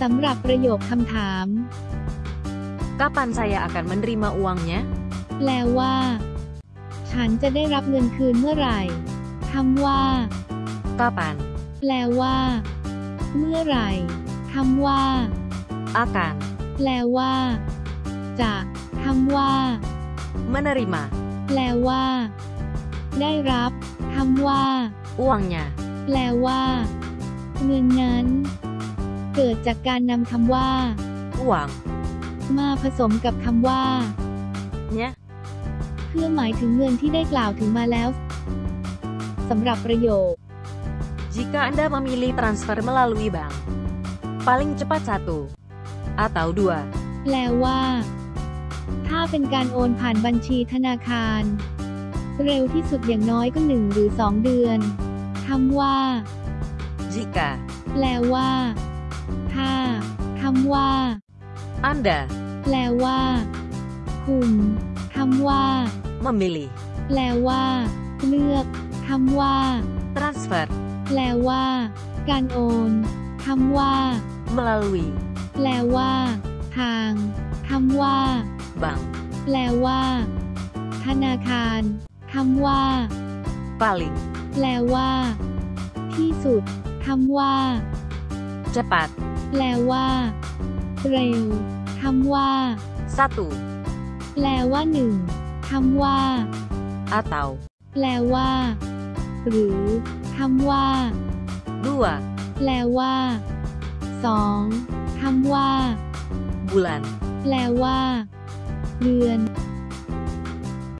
สำหรับประโยคคำถาม Kapan saya akan menerima uangnya? แปลว่า ฉันจะได้รับเงินคืนเมื่อไหร่คำว่า Kapan? แปลว่า เมื่อไหร่คำว่า Akan แปลว่า จะคำว่า menerima แปลว่า ได้รับคำว่า uangnya. แปลว่า เงินนั้น เกิดจากการนำคำว่า Uang มาผสมกับคำว่า nya เพื่อหมายถึงเงินที่ได้กล่าวถึงมาแล้วสำหรับประโยค Jika Anda memilih transfer melalui bank, paling cepat satu atau dua แปลว่า ถ้าเป็นการโอนผ่านบัญชีธนาคาร เร็วที่สุดอย่างน้อยก็หนึ่งหรือสองเดือนคำว่า jika แปลว่า ถ้าคำว่า Anda แปลว่า คุณคำว่า memilih แปลว่า เลือกคำว่า transfer แปลว่า การโอนคำว่า melalui แปลว่า ทางคำว่า bank แปลว่า ธนาคารคำว่า paling แปลว่า ที่สุดคำว่า cepat แปลว่า เร็วคำว่า satu แปลว่าหนึ่งคำว่า atau แปลว่า หรือคำว่า dua แปลว่าสองคำว่า bulan แปลว่า เดือน